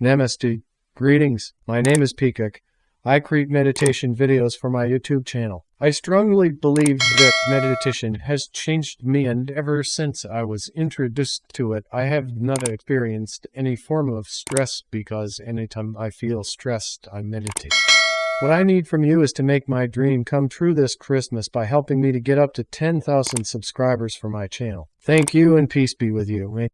Namaste. Greetings. My name is Peacock. I create meditation videos for my YouTube channel. I strongly believe that meditation has changed me and ever since I was introduced to it, I have not experienced any form of stress because anytime I feel stressed, I meditate. What I need from you is to make my dream come true this Christmas by helping me to get up to 10,000 subscribers for my channel. Thank you and peace be with you.